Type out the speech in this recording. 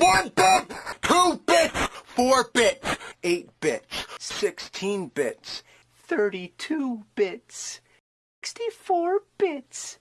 One bit, two bits, four bits, eight bits, sixteen bits, thirty-two bits, sixty-four bits.